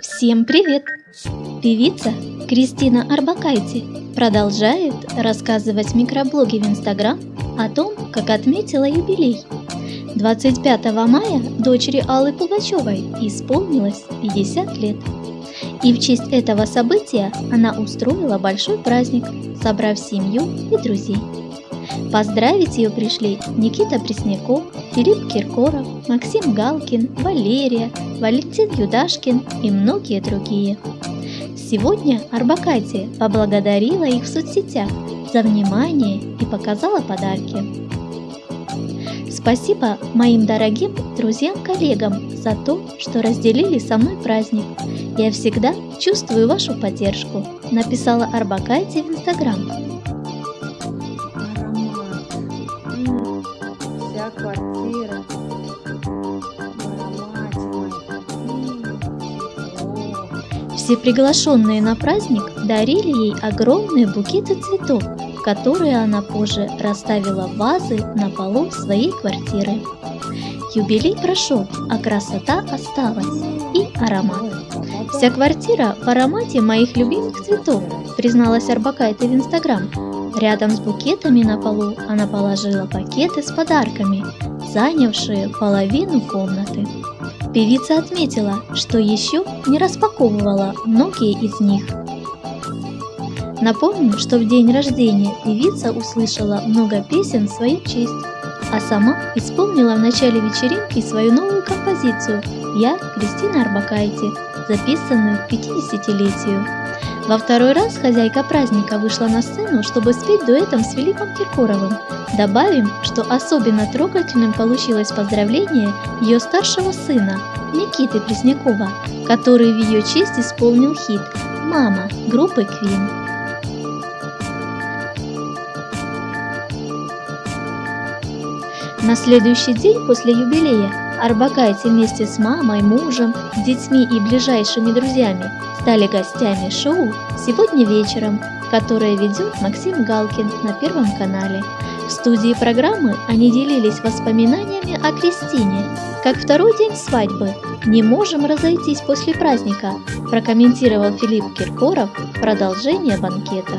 Всем привет! Певица Кристина Арбакайте продолжает рассказывать микроблоге в Инстаграм о том, как отметила юбилей. 25 мая дочери Аллы Пугачевой исполнилось 50 лет. И в честь этого события она устроила большой праздник, собрав семью и друзей. Поздравить ее пришли Никита Пресняков, Филипп Киркоров, Максим Галкин, Валерия, Валентин Юдашкин и многие другие. Сегодня Арбакайте поблагодарила их в соцсетях за внимание и показала подарки. Спасибо моим дорогим друзьям-коллегам за то, что разделили со мной праздник. Я всегда чувствую вашу поддержку, написала Арбакайте в Инстаграм. Квартира Все приглашенные на праздник дарили ей огромные букеты цветов, которые она позже расставила в вазы на полу своей квартиры. Юбилей прошел, а красота осталась и аромат. Вся квартира в аромате моих любимых цветов, призналась Арбакайте в Инстаграм. Рядом с букетами на полу она положила пакеты с подарками, занявшие половину комнаты. Певица отметила, что еще не распаковывала многие из них. Напомню, что в день рождения певица услышала много песен в свою честь, а сама исполнила в начале вечеринки свою новую композицию «Я Кристина Арбакайте», записанную к 50-летию. Во второй раз хозяйка праздника вышла на сцену, чтобы спеть дуэтом с Филиппом Киркоровым. Добавим, что особенно трогательным получилось поздравление ее старшего сына, Никиты Преснякова, который в ее честь исполнил хит «Мама» группы Queen. На следующий день после юбилея Арбакайте вместе с мамой, мужем, детьми и ближайшими друзьями стали гостями шоу «Сегодня вечером», которое ведет Максим Галкин на Первом канале. В студии программы они делились воспоминаниями о Кристине, как второй день свадьбы. «Не можем разойтись после праздника», прокомментировал Филипп Киркоров продолжение банкета.